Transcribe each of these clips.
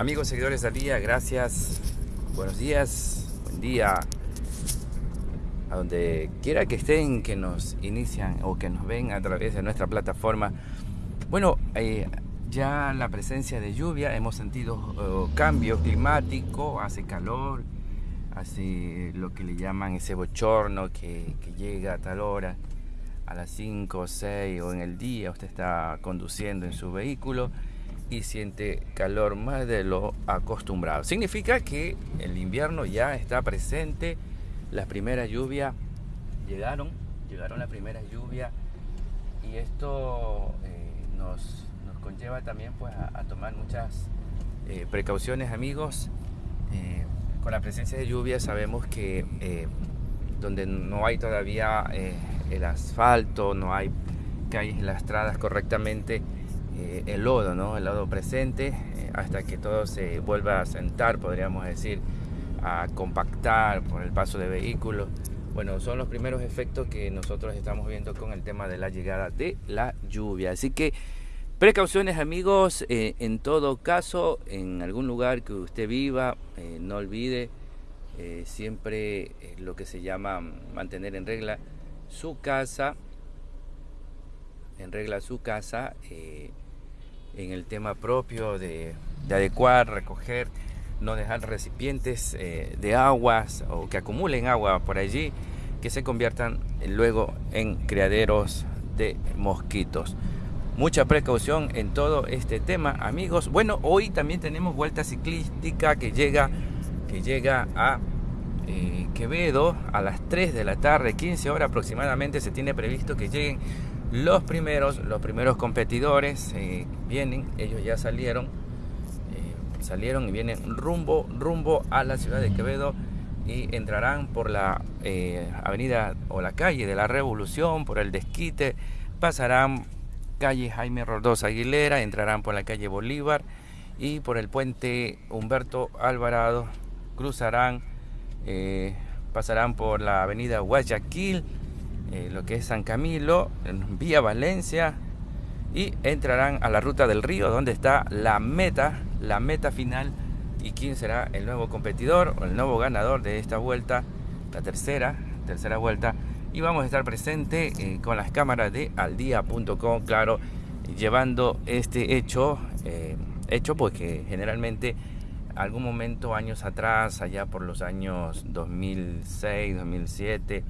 Amigos seguidores del día, gracias. Buenos días, buen día. A donde quiera que estén, que nos inician o que nos ven a través de nuestra plataforma. Bueno, eh, ya la presencia de lluvia, hemos sentido eh, cambio climático, hace calor, hace lo que le llaman ese bochorno que, que llega a tal hora, a las 5 o 6 o en el día, usted está conduciendo en su vehículo y siente calor más de lo acostumbrado. Significa que el invierno ya está presente, las primeras lluvias llegaron, llegaron las primeras lluvias y esto eh, nos, nos, conlleva también pues, a, tomar muchas eh, precauciones amigos. Eh, con la presencia de lluvia sabemos que donde no hay todavía el asfalto, no hay calles lastradas correctamente, eh, el lodo, ¿no? El lodo presente, eh, hasta que todo se vuelva a sentar, podríamos decir, a compactar por el paso de vehículos. Bueno, son los primeros efectos que nosotros estamos viendo con el tema de la llegada de la lluvia. Así que precauciones amigos, eh, en todo caso, en algún lugar que usted viva, no olvide siempre lo que se llama mantener en regla su casa, en regla su casa, en el tema propio de, adecuar, recoger, no dejar recipientes eh, de aguas o que acumulen agua por allí, que se conviertan luego en criaderos de mosquitos. Mucha precaución en todo este tema, amigos. Bueno, hoy también tenemos vuelta ciclística que llega, que llega a eh, Quevedo a las 3 de la tarde, 15 horas aproximadamente. Se tiene previsto que lleguen los primeros, los primeros competidores eh, vienen, ellos ya salieron, eh, salieron y vienen rumbo, rumbo a la ciudad de Quevedo y entrarán por la eh, avenida o la calle de la Revolución, por el Desquite, pasarán calle Jaime Rodós Aguilera, entrarán por la calle Bolívar y por el puente Humberto Alvarado, cruzarán, pasarán por la avenida Guayaquil, eh, lo que es San Camilo, vía Valencia, y entrarán a la ruta del río, donde está la meta, la meta final, y quién será el nuevo competidor o el nuevo ganador de esta vuelta, la tercera, tercera vuelta. Y vamos a estar presente eh, con las cámaras de aldia.com, claro, llevando este hecho, eh, hecho porque generalmente algún momento años atrás, allá por los años 2006, 2007,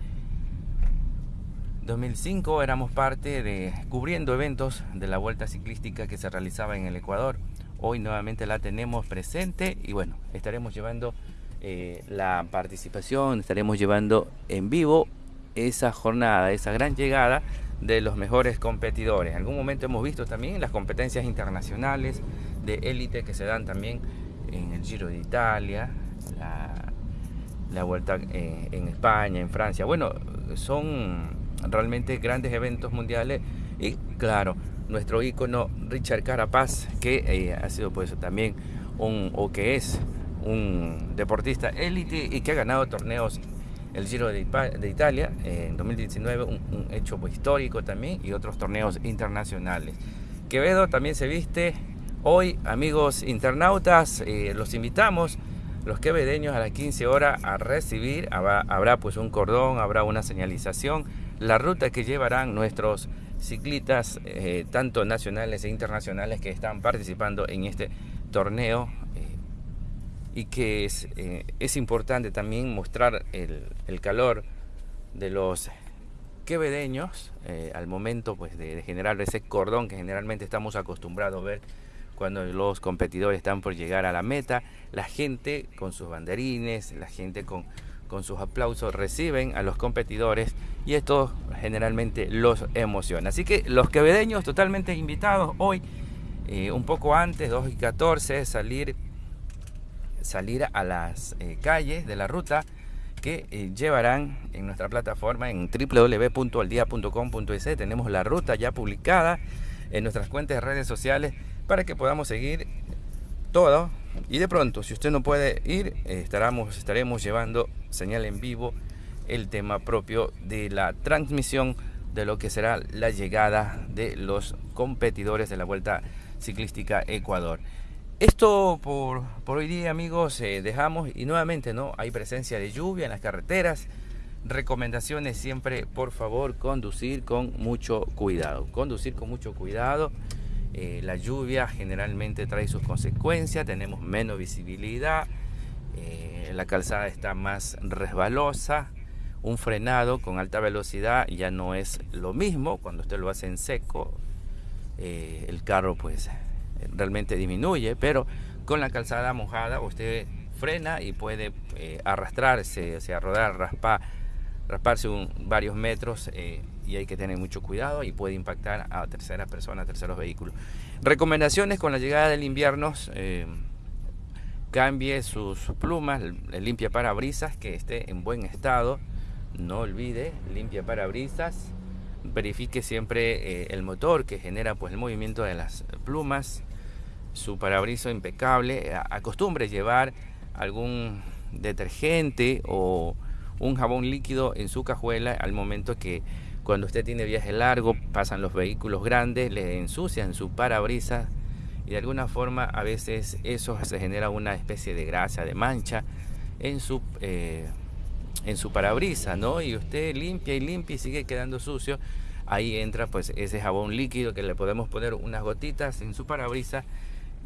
2005 éramos parte de cubriendo eventos de la vuelta ciclística que se realizaba en el Ecuador. Hoy nuevamente la tenemos presente y bueno, estaremos llevando eh, la participación, estaremos llevando en vivo esa jornada, esa gran llegada de los mejores competidores. En algún momento hemos visto también las competencias internacionales de élite que se dan también en el Giro de Italia, la, vuelta eh, en España, en Francia. Bueno, son realmente grandes eventos mundiales. Y claro, nuestro ícono Richard Carapaz, que eh, ha sido pues también un, o que es un deportista élite y que ha ganado torneos el Giro de, Italia en 2019, un, hecho pues, histórico también y otros torneos internacionales. Quevedo también se viste. Hoy, amigos internautas, eh, los invitamos los quevedeños a las 15 horas a recibir, habrá, habrá pues un cordón, habrá una señalización la ruta que llevarán nuestros ciclistas, eh, tanto nacionales e internacionales, que están participando en este torneo. Eh, y que es, eh, es, importante también mostrar el, calor de los quevedeños al momento pues, de, generar ese cordón que generalmente estamos acostumbrados a ver cuando los competidores están por llegar a la meta, la gente con sus banderines, la gente con con sus aplausos reciben a los competidores y esto generalmente los emociona. Así que los quevedeños totalmente invitados hoy, eh, un poco antes, 2 y 14, salir, salir a las eh, calles de la ruta que eh, llevarán en nuestra plataforma en www.aldia.com.es. Tenemos la ruta ya publicada en nuestras cuentas de redes sociales para que podamos seguir todo. Y de pronto, si usted no puede ir, estaremos, estaremos llevando señal en vivo el tema propio de la transmisión de lo que será la llegada de los competidores de la Vuelta Ciclística Ecuador. Esto por, hoy día amigos eh, dejamos y nuevamente no hay presencia de lluvia en las carreteras. Recomendaciones siempre por favor conducir con mucho cuidado. Conducir con mucho cuidado. Eh, la lluvia generalmente trae sus consecuencias, tenemos menos visibilidad, eh, la calzada está más resbalosa, un frenado con alta velocidad ya no es lo mismo cuando usted lo hace en seco, el carro pues realmente disminuye, pero con la calzada mojada usted frena y puede eh, arrastrarse, o sea, rodar, raspar, rasparse varios metros eh, y hay que tener mucho cuidado y puede impactar a terceras personas, terceros vehículos. Recomendaciones con la llegada del invierno, eh, cambie sus plumas, limpia parabrisas, que esté en buen estado, no olvide, limpia parabrisas, verifique siempre el motor que genera pues el movimiento de las plumas, su parabriso impecable, acostumbre llevar algún detergente o un jabón líquido en su cajuela al momento que cuando usted tiene viaje largo, pasan los vehículos grandes, le ensucian su parabrisas y de alguna forma a veces eso se genera una especie de grasa, de mancha en su, eh, en su parabrisa, ¿no? Y usted limpia y limpia y sigue quedando sucio. Ahí entra pues ese jabón líquido que le podemos poner unas gotitas en su parabrisa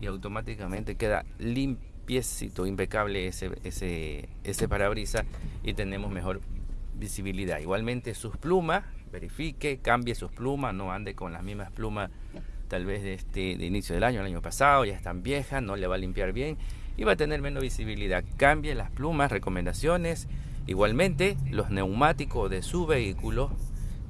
y automáticamente queda limpiecito, impecable ese, ese, ese parabrisa y tenemos mejor visibilidad. Igualmente sus plumas, verifique, cambie sus plumas, no ande con las mismas plumas tal vez de este de inicio del año, el año pasado, ya están viejas, no le va a limpiar bien y va a tener menos visibilidad. Cambie las plumas, recomendaciones. Igualmente, los neumáticos de su vehículo,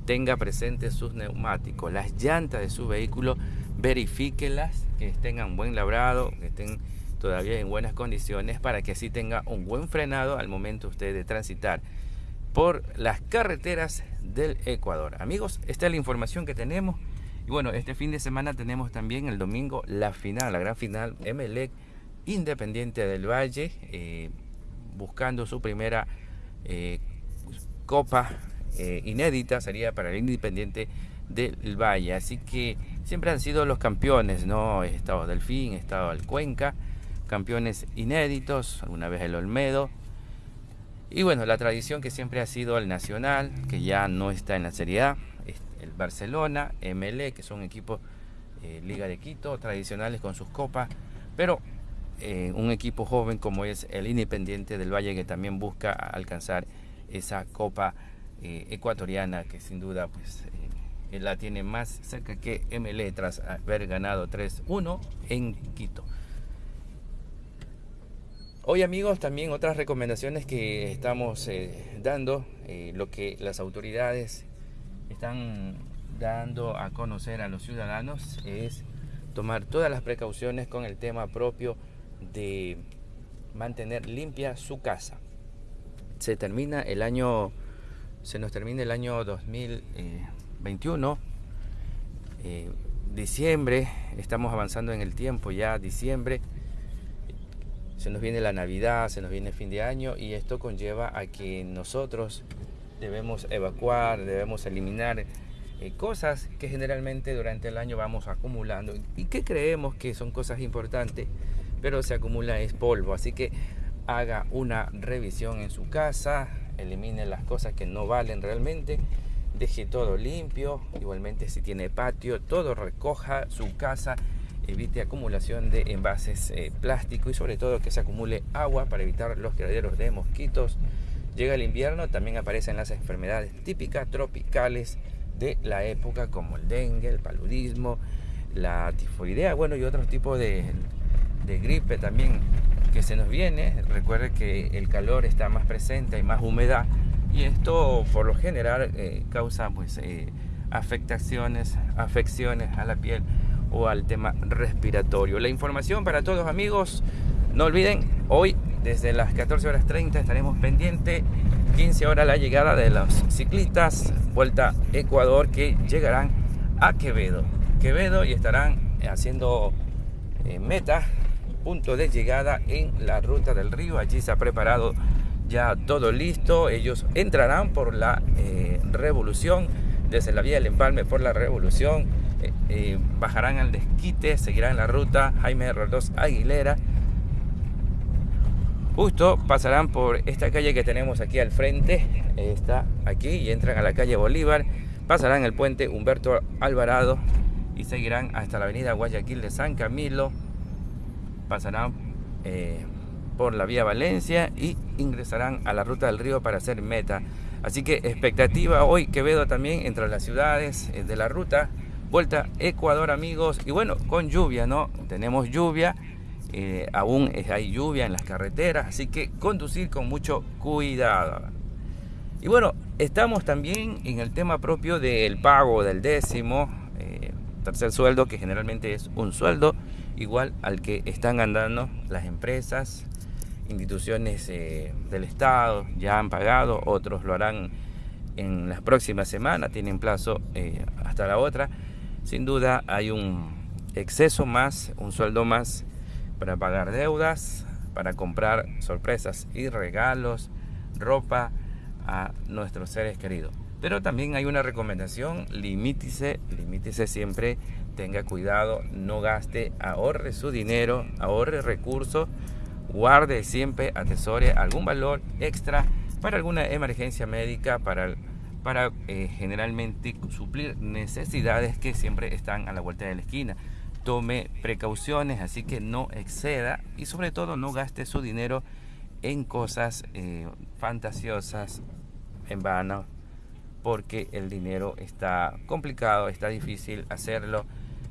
tenga presentes sus neumáticos, las llantas de su vehículo verifíquelas, que tengan buen labrado, que estén todavía en buenas condiciones para que así tenga un buen frenado al momento usted de transitar por las carreteras del Ecuador. Amigos, esta es la información que tenemos. Y bueno, este fin de semana tenemos también el domingo la final, la gran final MLEC Independiente del Valle, eh, buscando su primera eh, copa eh, inédita, sería para el Independiente del Valle. Así que siempre han sido los campeones, ¿no? Estado Delfín, estado el Cuenca, campeones inéditos, alguna vez el Olmedo. Y bueno, la tradición que siempre ha sido el Nacional, que ya no está en la Serie A, el Barcelona, MLE, que son equipos eh, Liga de Quito, tradicionales con sus copas, pero eh, un equipo joven como es el Independiente del Valle, que también busca alcanzar esa copa eh, ecuatoriana, que sin duda pues la tiene más cerca que MLE tras haber ganado 3-1 en Quito. Hoy amigos también otras recomendaciones que estamos eh, dando, eh, lo que las autoridades están dando a conocer a los ciudadanos es tomar todas las precauciones con el tema propio de mantener limpia su casa. Se termina el año, se nos termina el año 2000. 21, eh, diciembre, estamos avanzando en el tiempo ya, diciembre, se nos viene la Navidad, se nos viene el fin de año y esto conlleva a que nosotros debemos evacuar, debemos eliminar eh, cosas que generalmente durante el año vamos acumulando. Y que creemos que son cosas importantes, pero se acumula es polvo, así que haga una revisión en su casa, elimine las cosas que no valen realmente deje todo limpio, igualmente si tiene patio, todo recoja su casa, evite acumulación de envases eh, plásticos y sobre todo que se acumule agua para evitar los criaderos de mosquitos. Llega el invierno, también aparecen las enfermedades típicas tropicales de la época como el dengue, el paludismo, la tifoidea, bueno y otros tipos de, de gripe también que se nos viene. Recuerde que el calor está más presente, hay más humedad y esto por lo general eh, causa pues eh, afectaciones, afecciones a la piel o al tema respiratorio. La información para todos amigos, no olviden, hoy desde las 14 horas 30 estaremos pendientes, 15 horas la llegada de los ciclistas, Vuelta Ecuador que llegarán a Quevedo. Quevedo y estarán haciendo eh, meta, punto de llegada en la ruta del río. Allí se ha preparado ya todo listo. Ellos entrarán por la eh, revolución, desde la vía del empalme por la revolución. Bajarán al desquite, seguirán la ruta Jaime Roldós Aguilera. Justo pasarán por esta calle que tenemos aquí al frente, está aquí y entran a la calle Bolívar, pasarán el puente Humberto Alvarado y seguirán hasta la avenida Guayaquil de San Camilo, pasarán eh, por la vía Valencia y ingresarán a la ruta del río para hacer meta. Así que expectativa hoy Quevedo también entre las ciudades eh, de la ruta. Vuelta Ecuador amigos y bueno con lluvia, ¿no? Tenemos lluvia, eh, aún hay lluvia en las carreteras, así que conducir con mucho cuidado. Y bueno, estamos también en el tema propio del pago del décimo, tercer sueldo, que generalmente es un sueldo igual al que están andando las empresas, instituciones eh, del Estado, ya han pagado, otros lo harán en las próximas semanas, tienen plazo eh, hasta la otra. Sin duda hay un exceso más, un sueldo más para pagar deudas, para comprar sorpresas y regalos, ropa a nuestros seres queridos. Pero también hay una recomendación, limítese, limítese siempre, tenga cuidado, no gaste, ahorre su dinero, ahorre recursos, guarde siempre, atesore algún valor extra para alguna emergencia médica, para, para eh, generalmente suplir necesidades que siempre están a la vuelta de la esquina. Tome precauciones, así que no exceda y sobre todo no gaste su dinero en cosas eh, fantasiosas, en vano, porque el dinero está complicado, está difícil hacerlo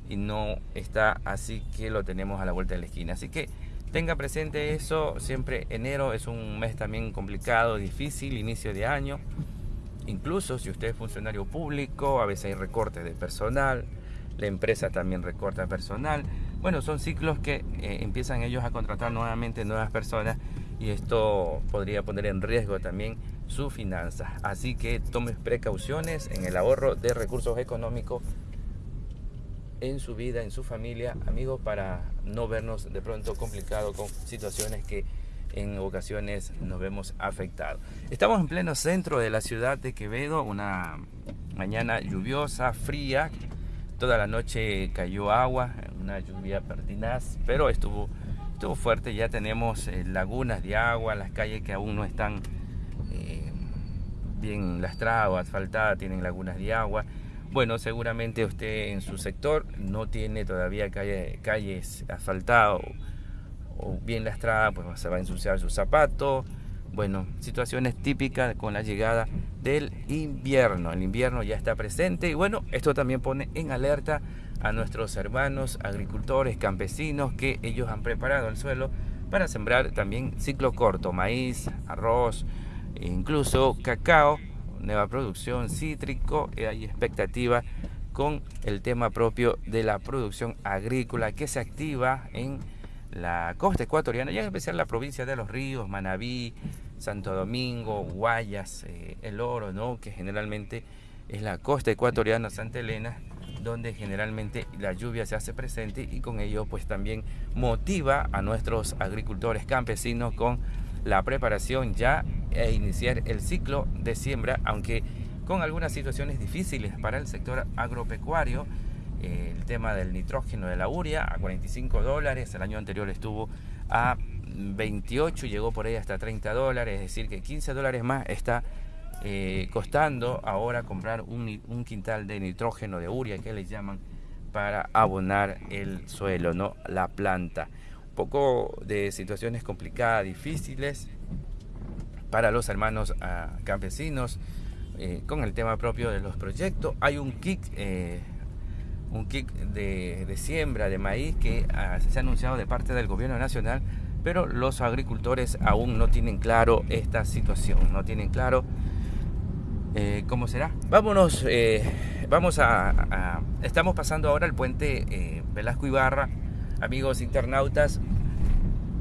y no está así que lo tenemos a la vuelta de la esquina. Así que tenga presente eso, siempre enero es un mes también complicado, difícil, inicio de año. Incluso si usted es funcionario público, a veces hay recortes de personal, la empresa también recorta personal. Bueno, son ciclos que eh, empiezan ellos a contratar nuevamente nuevas personas y esto podría poner en riesgo también su finanza. Así que tome precauciones en el ahorro de recursos económicos en su vida, en su familia, amigos, para no vernos de pronto complicado con situaciones que en ocasiones nos vemos afectados. Estamos en pleno centro de la ciudad de Quevedo, una mañana lluviosa, fría, toda la noche cayó agua, una lluvia pertinaz, pero estuvo, estuvo fuerte, ya tenemos eh, lagunas de agua, las calles que aún no están bien lastrada o asfaltada, tienen lagunas de agua. Bueno, seguramente usted en su sector no tiene todavía calle, calles asfaltadas o, bien lastradas, pues se va a ensuciar su zapato. Bueno, situaciones típicas con la llegada del invierno. El invierno ya está presente y bueno, esto también pone en alerta a nuestros hermanos agricultores, campesinos, que ellos han preparado el suelo para sembrar también ciclo corto, maíz, arroz, incluso cacao, nueva producción cítrico, hay expectativa con el tema propio de la producción agrícola que se activa en la costa ecuatoriana y en especial la provincia de Los Ríos, Manabí, Santo Domingo, Guayas, eh, El Oro, ¿no? que generalmente es la costa ecuatoriana Santa Elena, donde generalmente la lluvia se hace presente y con ello pues también motiva a nuestros agricultores campesinos con la preparación ya e iniciar el ciclo de siembra, aunque con algunas situaciones difíciles para el sector agropecuario. El tema del nitrógeno de la uria a 45 dólares, el año anterior estuvo a 28, llegó por ahí hasta 30 dólares, es decir, que 15 dólares más está eh, costando ahora comprar un, un, quintal de nitrógeno de uria, que le llaman, para abonar el suelo, ¿no? la planta poco de situaciones complicadas, difíciles para los hermanos ah, campesinos eh, con el tema propio de los proyectos. Hay un kick, eh, un kick de, siembra de maíz que ah, se ha anunciado de parte del gobierno nacional, pero los agricultores aún no tienen claro esta situación, no tienen claro eh, cómo será. Vámonos, vamos a, estamos pasando ahora el puente Velasco Ibarra amigos internautas,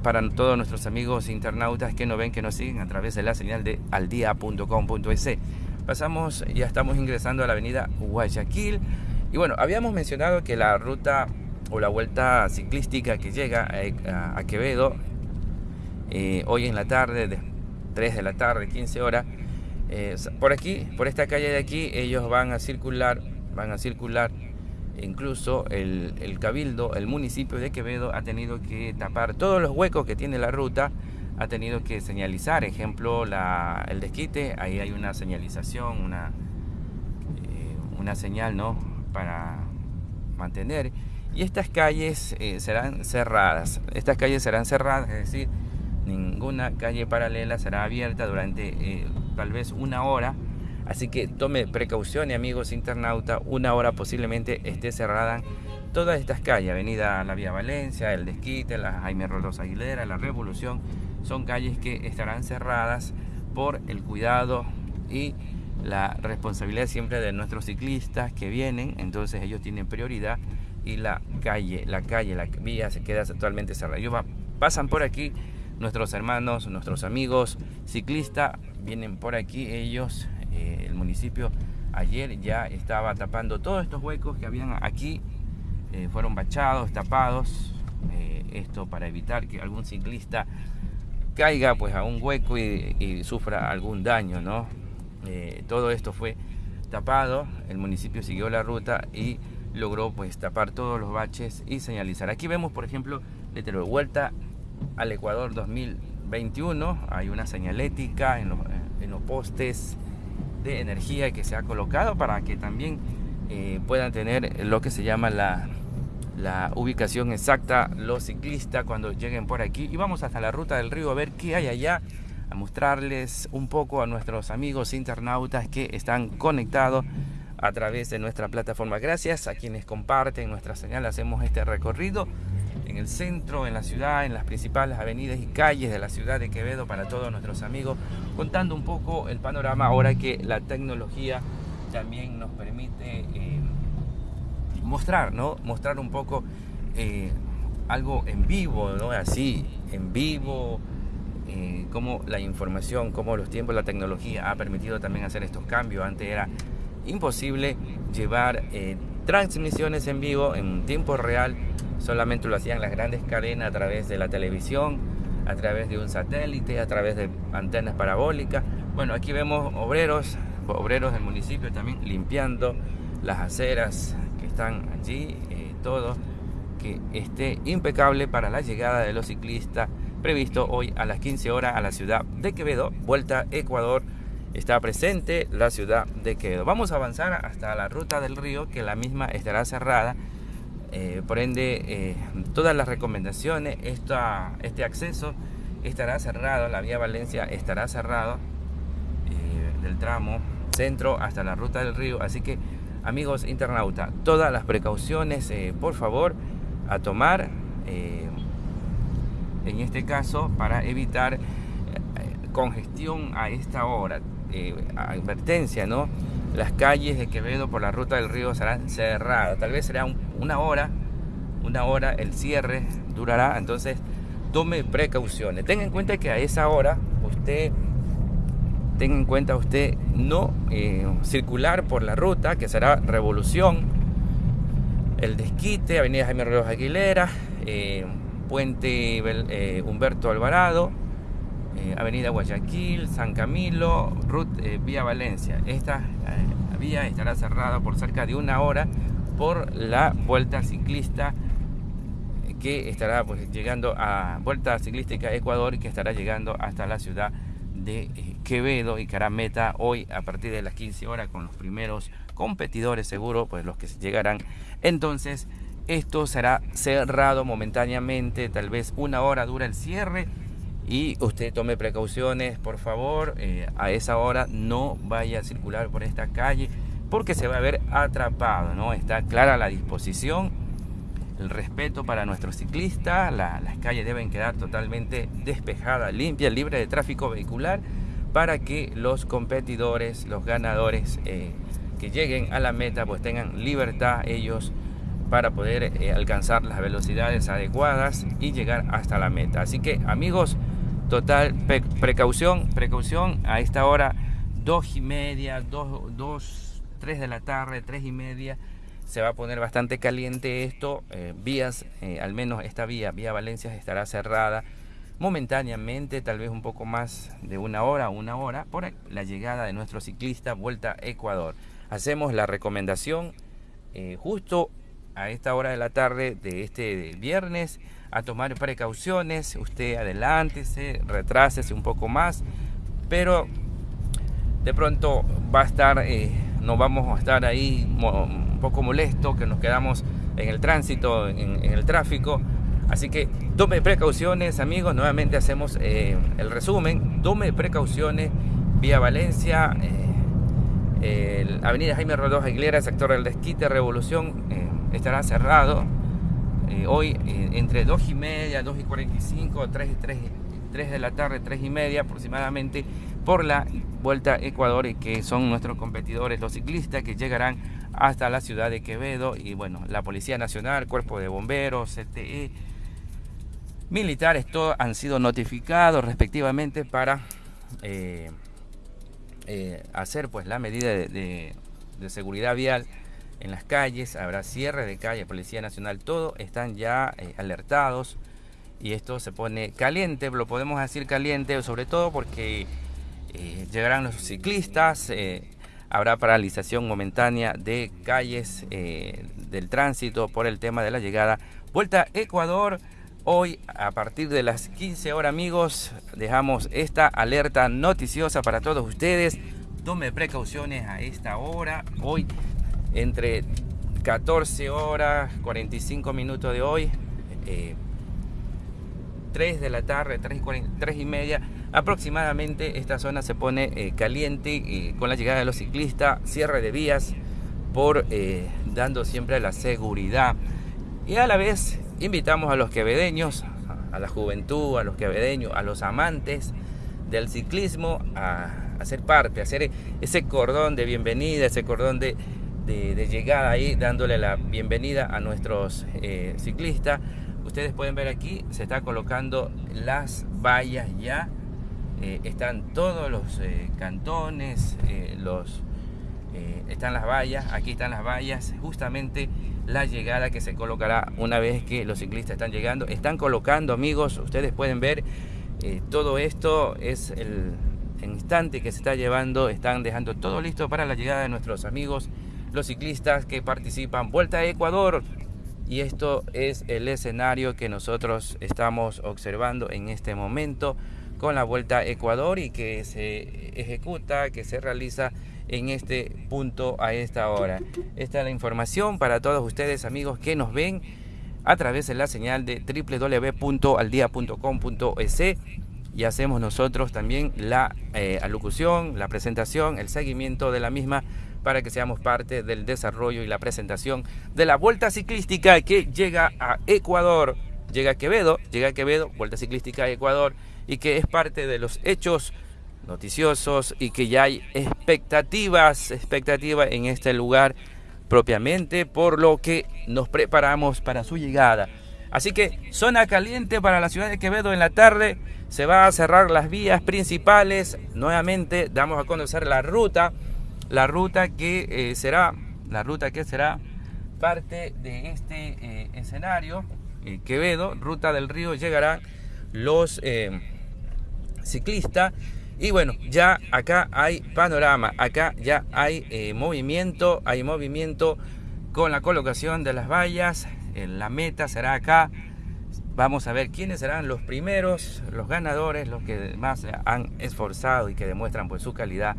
para todos nuestros amigos internautas que nos ven, que nos siguen a través de la señal de aldia.com.es. Pasamos, ya estamos ingresando a la avenida Guayaquil. Y bueno, habíamos mencionado que la ruta o la vuelta ciclística que llega a, Quevedo eh, hoy en la tarde, de 3 de la tarde, 15 horas, eh, por aquí, por esta calle de aquí, ellos van a circular, van a circular incluso el, el, cabildo, el municipio de Quevedo ha tenido que tapar todos los huecos que tiene la ruta, ha tenido que señalizar, ejemplo, el desquite, ahí hay una señalización, una, eh, una señal, ¿no? Para mantener. Y estas calles eh, serán cerradas, estas calles serán cerradas, es decir, ninguna calle paralela será abierta durante eh, tal vez una hora. Así que tome precaución, amigos internautas, una hora posiblemente esté cerrada todas estas calles, Avenida La Vía Valencia, El Desquite, la Jaime Rolos Aguilera, La Revolución, son calles que estarán cerradas por el cuidado y la responsabilidad siempre de nuestros ciclistas que vienen, entonces ellos tienen prioridad y la calle, la calle, la vía se queda totalmente cerrada. Ellos pasan por aquí, nuestros hermanos, nuestros amigos ciclistas vienen por aquí, ellos eh, el municipio ayer ya estaba tapando todos estos huecos que habían aquí, eh, fueron bachados, tapados, eh, esto para evitar que algún ciclista caiga pues a un hueco y, sufra algún daño, ¿no? Todo esto fue tapado, el municipio siguió la ruta y logró pues tapar todos los baches y señalizar. Aquí vemos por ejemplo letrero vuelta al Ecuador 2021, hay una señalética en los, en los postes de energía que se ha colocado para que también eh, puedan tener lo que se llama la, la ubicación exacta los ciclistas cuando lleguen por aquí y vamos hasta la ruta del río a ver qué hay allá mostrarles un poco a nuestros amigos internautas que están conectados a través de nuestra plataforma gracias a quienes comparten nuestra señal hacemos este recorrido en el centro, en la ciudad, en las principales avenidas y calles de la ciudad de Quevedo para todos nuestros amigos, contando un poco el panorama ahora que la tecnología también nos permite eh, mostrar, ¿no? Mostrar un poco eh, algo en vivo, ¿no? Así, en vivo, eh, cómo la información, cómo los tiempos, la tecnología ha permitido también hacer estos cambios. Antes era imposible llevar transmisiones en vivo en tiempo real solamente lo hacían las grandes cadenas a través de la televisión, a través de un satélite, a través de antenas parabólicas. Bueno, aquí vemos obreros, obreros del municipio también limpiando las aceras que están allí, eh, todo que esté impecable para la llegada de los ciclistas previsto hoy a las 15 horas a la ciudad de Quevedo, vuelta Ecuador. Está presente la ciudad de Quevedo. Vamos a avanzar hasta la ruta del río, que la misma estará cerrada eh, por ende, eh, todas las recomendaciones, este acceso estará cerrado, la vía Valencia estará cerrado eh, del tramo centro hasta la ruta del río. Así que, amigos internautas, todas las precauciones, por favor, a tomar en este caso para evitar congestión a esta hora. advertencia, ¿no? las calles de Quevedo por la ruta del río serán cerradas. Tal vez será una hora, una hora el cierre durará. Entonces, tome precauciones. Tenga en cuenta que a esa hora usted, tenga en cuenta usted no eh, circular por la ruta que será Revolución, el Desquite, Avenida Jaime Ríos Aguilera, eh, Puente eh, Humberto Alvarado, eh, Avenida Guayaquil, San Camilo, Ruta, eh, Vía Valencia. Esta vía estará cerrada por cerca de una hora por la vuelta ciclista que estará pues, llegando a Vuelta Ciclística Ecuador que estará llegando hasta la ciudad de Quevedo y que hará meta hoy a partir de las 15 horas con los primeros competidores seguro, pues los que llegarán. Entonces, esto será cerrado momentáneamente, tal vez una hora dura el cierre y usted tome precauciones, por favor, eh, a esa hora no vaya a circular por esta calle porque se va a ver atrapado, ¿no? Está clara la disposición, el respeto para nuestros ciclistas, las calles deben quedar totalmente despejadas, limpias, libres de tráfico vehicular para que los competidores, los ganadores eh, que lleguen a la meta pues tengan libertad ellos para poder eh, alcanzar las velocidades adecuadas y llegar hasta la meta. Así que amigos, Total, precaución, precaución. A esta hora, dos y media, dos, dos, tres de la tarde, tres y media. Se va a poner bastante caliente esto. Eh, vías, eh, al menos esta vía, vía Valencia, estará cerrada momentáneamente, tal vez un poco más de una hora, una hora, por la llegada de nuestro ciclista Vuelta a Ecuador. Hacemos la recomendación justo a esta hora de la tarde de este viernes a tomar precauciones. Usted adelántese, retrásese un poco más, pero de pronto va a estar, eh, no vamos a estar ahí un poco molesto, que nos quedamos en el tránsito, en, el tráfico. Así que tome precauciones, amigos. Nuevamente hacemos eh, el resumen. Tome precauciones. Vía Valencia, eh, Avenida Jaime Rodós Aguilera, sector del Desquite, Revolución, estará cerrado eh, hoy eh, entre 2 y media, 2 y 45, 3, 3, 3 de la tarde, 3 y media aproximadamente, por la Vuelta Ecuador, y que son nuestros competidores, los ciclistas que llegarán hasta la ciudad de Quevedo y bueno, la Policía Nacional, Cuerpo de Bomberos, CTE, militares, todos han sido notificados respectivamente para eh, hacer pues la medida de seguridad vial en las calles, habrá cierre de calle, Policía Nacional, todo están ya eh, alertados y esto se pone caliente, lo podemos decir caliente, sobre todo porque eh, llegarán los ciclistas, eh, habrá paralización momentánea de calles del tránsito por el tema de la llegada. Vuelta Ecuador, hoy a partir de las 15 horas amigos, dejamos esta alerta noticiosa para todos ustedes. Tome precauciones a esta hora. Hoy entre 14 horas 45 minutos de hoy, 3 eh, de la tarde, 3 y, media, aproximadamente esta zona se pone eh, caliente y con la llegada de los ciclistas, cierre de vías, por eh, dando siempre la seguridad. Y a la vez invitamos a los quevedeños, a la juventud, a los quevedeños, a los amantes del ciclismo a, a ser parte, a hacer ese cordón de bienvenida, ese cordón de, de, llegada ahí, dándole la bienvenida a nuestros eh, ciclistas. Ustedes pueden ver aquí, se está colocando las vallas ya. Eh, están todos los eh, cantones, los, están las vallas, aquí están las vallas, justamente la llegada que se colocará una vez que los ciclistas están llegando. Están colocando, amigos, ustedes pueden ver, todo esto es el, el instante que se está llevando, están dejando todo listo para la llegada de nuestros amigos los ciclistas que participan Vuelta a Ecuador. Y esto es el escenario que nosotros estamos observando en este momento con la Vuelta a Ecuador y que se ejecuta, que se realiza en este punto a esta hora. Esta es la información para todos ustedes amigos que nos ven a través de la señal de www.aldia.com.es y hacemos nosotros también la eh, alocución, la presentación, el seguimiento de la misma para que seamos parte del desarrollo y la presentación de la Vuelta Ciclística que llega a Ecuador, llega a Quevedo, llega a Quevedo, Vuelta Ciclística a Ecuador, y que es parte de los hechos noticiosos y que ya hay expectativas, expectativas en este lugar propiamente, por lo que nos preparamos para su llegada. Así que zona caliente para la ciudad de Quevedo en la tarde. Se va a cerrar las vías principales. Nuevamente damos a conocer la ruta la ruta que eh, será la ruta que será parte de este eh, escenario eh, Quevedo ruta del río llegarán los ciclistas y bueno ya acá hay panorama acá ya hay movimiento hay movimiento con la colocación de las vallas la meta será acá. Vamos a ver quiénes serán los primeros, los ganadores, los que más han esforzado y que demuestran pues su calidad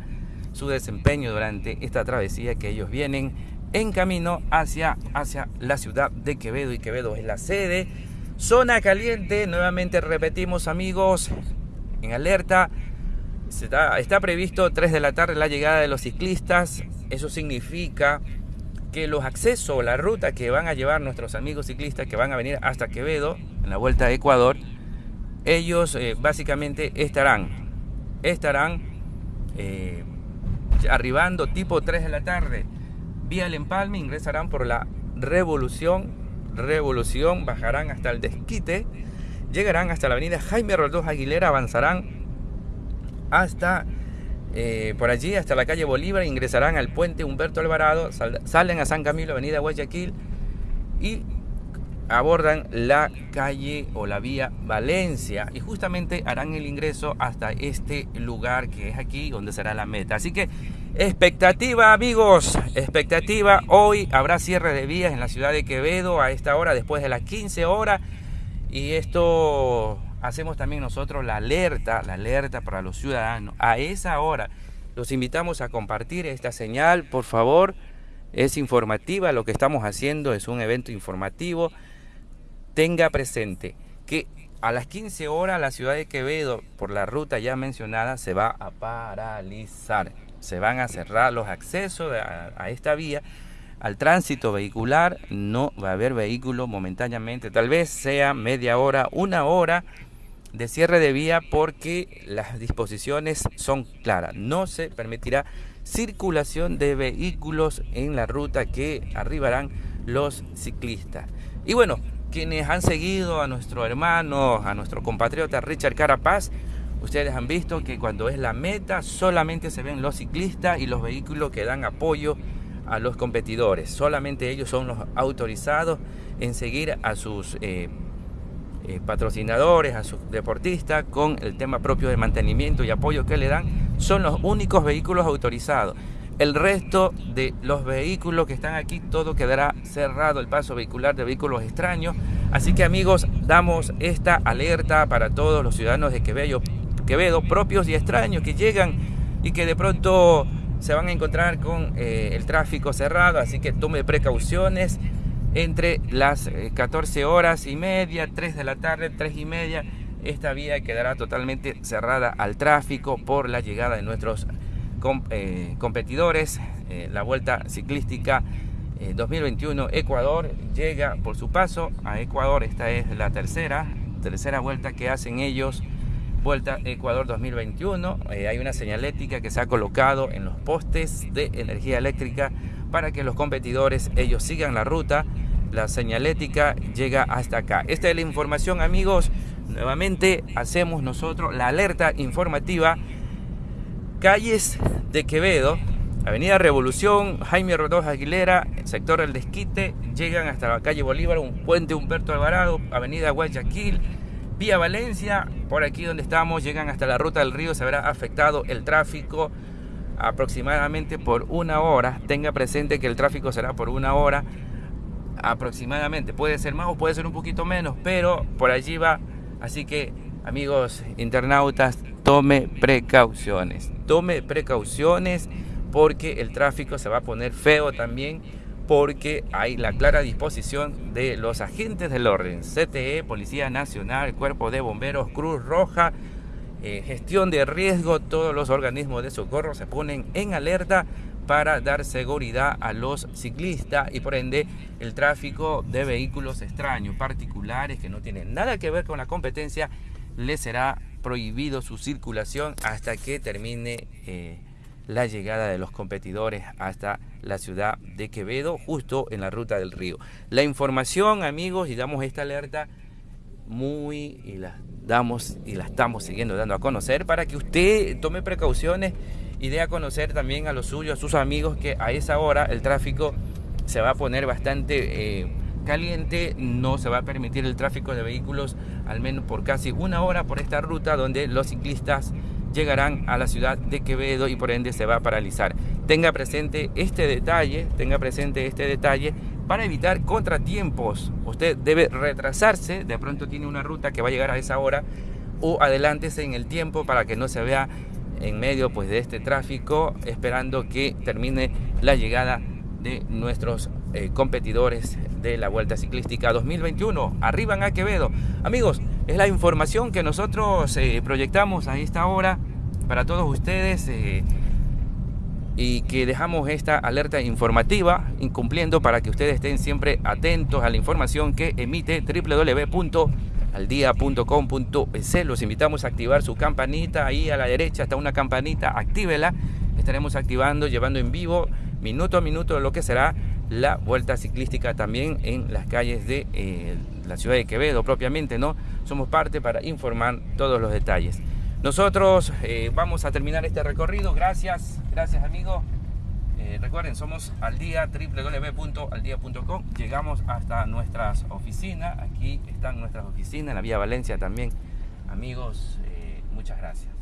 su desempeño durante esta travesía que ellos vienen en camino hacia, hacia la ciudad de Quevedo y Quevedo es la sede. Zona caliente, nuevamente repetimos amigos, en alerta. Está, está previsto 3 de la tarde la llegada de los ciclistas. Eso significa que los accesos, la ruta que van a llevar nuestros amigos ciclistas que van a venir hasta Quevedo, en la vuelta a Ecuador, ellos eh, básicamente estarán, estarán eh, arribando tipo 3 de la tarde vía el empalme, ingresarán por la Revolución, Revolución, bajarán hasta el Desquite, llegarán hasta la avenida Jaime Roldós Aguilera, avanzarán hasta eh, por allí, hasta la calle Bolívar, ingresarán al puente Humberto Alvarado, salen a San Camilo, avenida Guayaquil y abordan la calle o la vía Valencia y justamente harán el ingreso hasta este lugar que es aquí donde será la meta. Así que expectativa amigos, expectativa. Hoy habrá cierre de vías en la ciudad de Quevedo a esta hora después de las 15 horas y esto hacemos también nosotros la alerta, la alerta para los ciudadanos. A esa hora los invitamos a compartir esta señal, por favor. Es informativa, lo que estamos haciendo es un evento informativo tenga presente que a las 15 horas la ciudad de Quevedo, por la ruta ya mencionada, se va a paralizar. Se van a cerrar los accesos a, esta vía. Al tránsito vehicular no va a haber vehículo momentáneamente. Tal vez sea media hora, una hora de cierre de vía porque las disposiciones son claras. No se permitirá circulación de vehículos en la ruta que arribarán los ciclistas. Y bueno, quienes han seguido a nuestro hermano, a nuestro compatriota Richard Carapaz, ustedes han visto que cuando es la meta solamente se ven los ciclistas y los vehículos que dan apoyo a los competidores. Solamente ellos son los autorizados en seguir a sus eh, eh, patrocinadores, a sus deportistas con el tema propio de mantenimiento y apoyo que le dan. Son los únicos vehículos autorizados. El resto de los vehículos que están aquí, todo quedará cerrado el paso vehicular de vehículos extraños. Así que amigos, damos esta alerta para todos los ciudadanos de Quevedo, Quevedo propios y extraños que llegan y que de pronto se van a encontrar con eh, el tráfico cerrado. Así que tome precauciones entre las 14 eh, horas y media, 3 de la tarde, 3 y media. Esta vía quedará totalmente cerrada al tráfico por la llegada de nuestros eh, competidores. Eh, la Vuelta Ciclística 2021 eh, Ecuador llega por su paso a Ecuador. Esta es la tercera, tercera vuelta que hacen ellos. Vuelta Ecuador 2021. hay una señalética que se ha colocado en los postes de energía eléctrica para que los competidores ellos sigan la ruta. La señalética llega hasta acá. Esta es la información, amigos. Nuevamente hacemos nosotros la alerta informativa calles de Quevedo, Avenida Revolución, Jaime Rodós Aguilera, sector El Desquite, llegan hasta la calle Bolívar, un puente Humberto Alvarado, Avenida Guayaquil, vía Valencia, por aquí donde estamos, llegan hasta la ruta del río, se habrá afectado el tráfico aproximadamente por una hora. Tenga presente que el tráfico será por una hora aproximadamente. Puede ser más o puede ser un poquito menos, pero por allí va. Así que, amigos internautas, tome precauciones. Tome precauciones porque el tráfico se va a poner feo también porque hay la clara disposición de los agentes del orden, CTE, Policía Nacional, Cuerpo de Bomberos, Cruz Roja, eh, gestión de riesgo, todos los organismos de socorro se ponen en alerta para dar seguridad a los ciclistas y por ende el tráfico de vehículos extraños, particulares que no tienen nada que ver con la competencia, les será prohibido su circulación hasta que termine eh, la llegada de los competidores hasta la ciudad de Quevedo, justo en la ruta del río. La información, amigos, y damos esta alerta muy y la damos y la estamos siguiendo dando a conocer para que usted tome precauciones y dé a conocer también a los suyos, a sus amigos que a esa hora el tráfico se va a poner bastante eh, caliente, no se va a permitir el tráfico de vehículos al menos por casi una hora por esta ruta donde los ciclistas llegarán a la ciudad de Quevedo y por ende se va a paralizar. Tenga presente este detalle, tenga presente este detalle para evitar contratiempos. Usted debe retrasarse, de pronto tiene una ruta que va a llegar a esa hora o adelántese en el tiempo para que no se vea en medio pues de este tráfico esperando que termine la llegada de nuestros eh, competidores de la Vuelta Ciclística 2021. Arriban a Quevedo. Amigos, es la información que nosotros eh, proyectamos a esta hora para todos ustedes eh, y que dejamos esta alerta informativa incumpliendo para que ustedes estén siempre atentos a la información que emite www.aldia.com.es. Los invitamos a activar su campanita ahí a la derecha está una campanita, actívela. Estaremos activando, llevando en vivo minuto a minuto lo que será la vuelta ciclística también en las calles de eh, la ciudad de Quevedo propiamente, ¿no? Somos parte para informar todos los detalles. Nosotros eh, vamos a terminar este recorrido. Gracias, gracias amigos. Eh, recuerden, somos al día www.aldia.com. Llegamos hasta nuestras oficinas. Aquí están nuestras oficinas, en la Vía Valencia también. Amigos, muchas gracias.